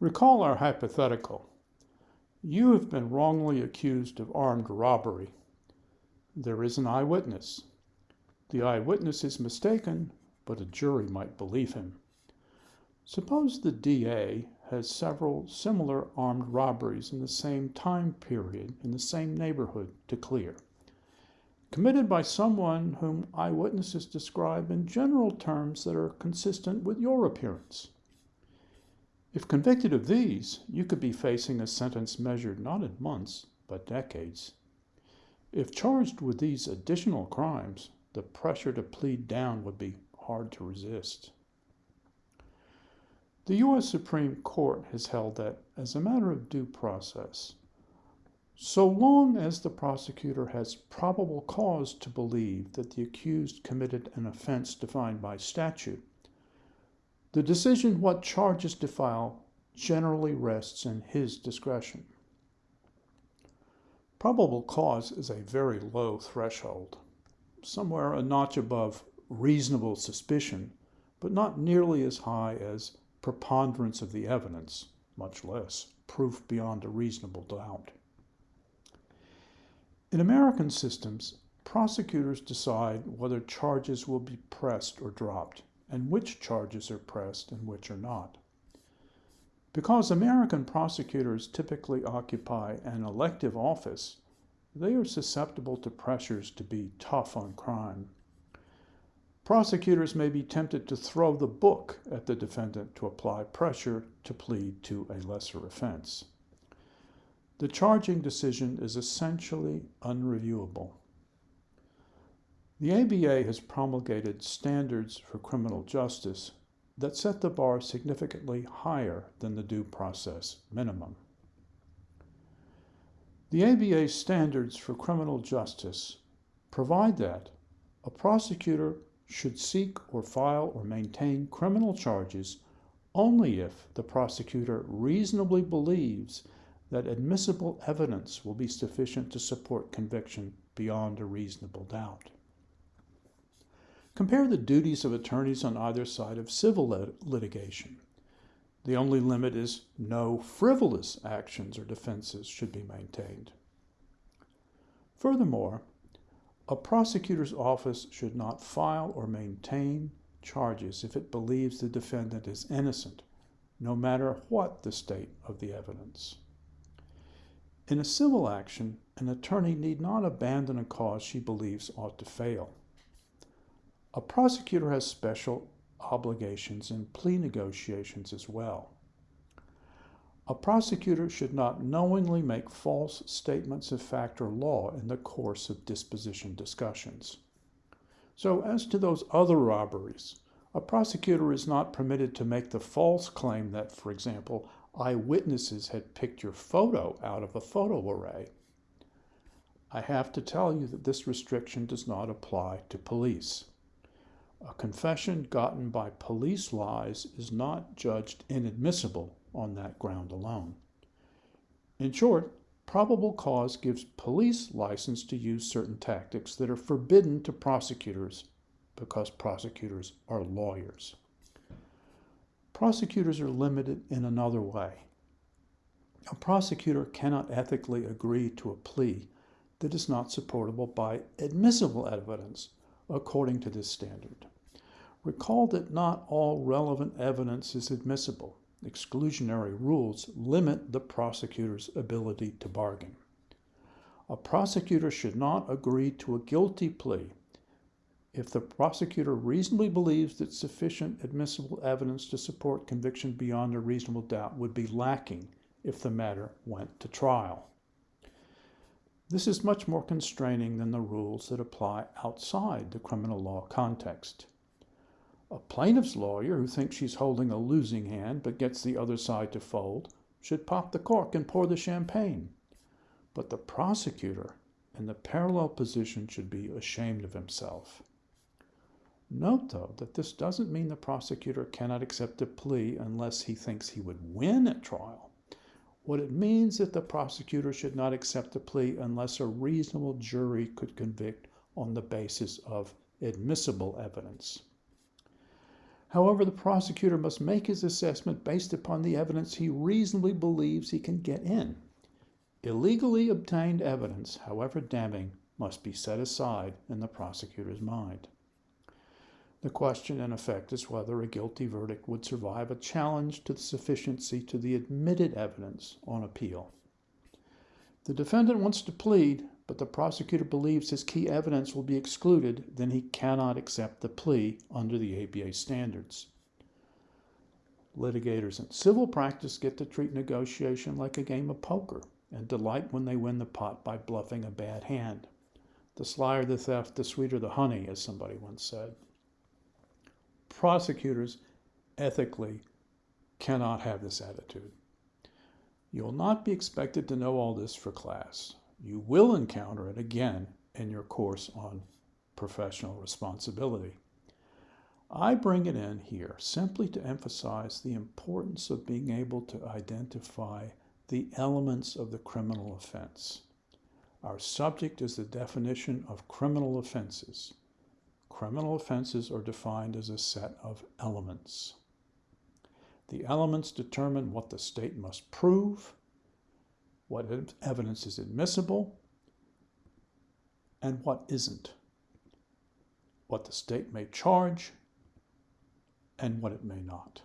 Recall our hypothetical. You have been wrongly accused of armed robbery. There is an eyewitness. The eyewitness is mistaken, but a jury might believe him. Suppose the DA has several similar armed robberies in the same time period in the same neighborhood to clear, committed by someone whom eyewitnesses describe in general terms that are consistent with your appearance. If convicted of these, you could be facing a sentence measured not in months, but decades. If charged with these additional crimes, the pressure to plead down would be hard to resist. The U.S. Supreme Court has held that, as a matter of due process, so long as the prosecutor has probable cause to believe that the accused committed an offense defined by statute, the decision what charges to file generally rests in his discretion. Probable cause is a very low threshold, somewhere a notch above reasonable suspicion, but not nearly as high as preponderance of the evidence, much less proof beyond a reasonable doubt. In American systems, prosecutors decide whether charges will be pressed or dropped and which charges are pressed and which are not. Because American prosecutors typically occupy an elective office, they are susceptible to pressures to be tough on crime. Prosecutors may be tempted to throw the book at the defendant to apply pressure to plead to a lesser offense. The charging decision is essentially unreviewable. The ABA has promulgated standards for criminal justice that set the bar significantly higher than the due process minimum. The ABA standards for criminal justice provide that a prosecutor should seek or file or maintain criminal charges only if the prosecutor reasonably believes that admissible evidence will be sufficient to support conviction beyond a reasonable doubt. Compare the duties of attorneys on either side of civil lit litigation. The only limit is no frivolous actions or defenses should be maintained. Furthermore, a prosecutor's office should not file or maintain charges if it believes the defendant is innocent, no matter what the state of the evidence. In a civil action, an attorney need not abandon a cause she believes ought to fail. A prosecutor has special obligations in plea negotiations as well. A prosecutor should not knowingly make false statements of fact or law in the course of disposition discussions. So, as to those other robberies, a prosecutor is not permitted to make the false claim that, for example, eyewitnesses had picked your photo out of a photo array. I have to tell you that this restriction does not apply to police. A confession gotten by police lies is not judged inadmissible on that ground alone. In short, probable cause gives police license to use certain tactics that are forbidden to prosecutors because prosecutors are lawyers. Prosecutors are limited in another way. A prosecutor cannot ethically agree to a plea that is not supportable by admissible evidence according to this standard. Recall that not all relevant evidence is admissible. Exclusionary rules limit the prosecutor's ability to bargain. A prosecutor should not agree to a guilty plea if the prosecutor reasonably believes that sufficient admissible evidence to support conviction beyond a reasonable doubt would be lacking if the matter went to trial. This is much more constraining than the rules that apply outside the criminal law context. A plaintiff's lawyer who thinks she's holding a losing hand but gets the other side to fold should pop the cork and pour the champagne. But the prosecutor in the parallel position should be ashamed of himself. Note, though, that this doesn't mean the prosecutor cannot accept a plea unless he thinks he would win at trial. What it means that the prosecutor should not accept a plea unless a reasonable jury could convict on the basis of admissible evidence. However, the prosecutor must make his assessment based upon the evidence he reasonably believes he can get in. Illegally obtained evidence, however damning, must be set aside in the prosecutor's mind. The question, in effect, is whether a guilty verdict would survive a challenge to the sufficiency to the admitted evidence on appeal. The defendant wants to plead, but the prosecutor believes his key evidence will be excluded, then he cannot accept the plea under the ABA standards. Litigators in civil practice get to treat negotiation like a game of poker and delight when they win the pot by bluffing a bad hand. The slyer the theft, the sweeter the honey, as somebody once said. Prosecutors ethically cannot have this attitude. You'll not be expected to know all this for class. You will encounter it again in your course on professional responsibility. I bring it in here simply to emphasize the importance of being able to identify the elements of the criminal offense. Our subject is the definition of criminal offenses. Criminal offenses are defined as a set of elements. The elements determine what the state must prove, what evidence is admissible, and what isn't, what the state may charge, and what it may not.